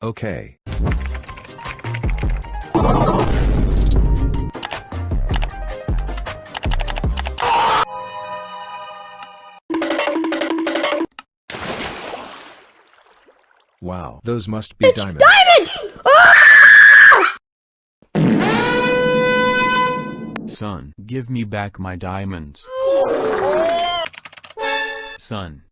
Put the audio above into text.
Okay. Wow, those must be diamonds. Diamond! Ah! Son, give me back my diamonds. Son,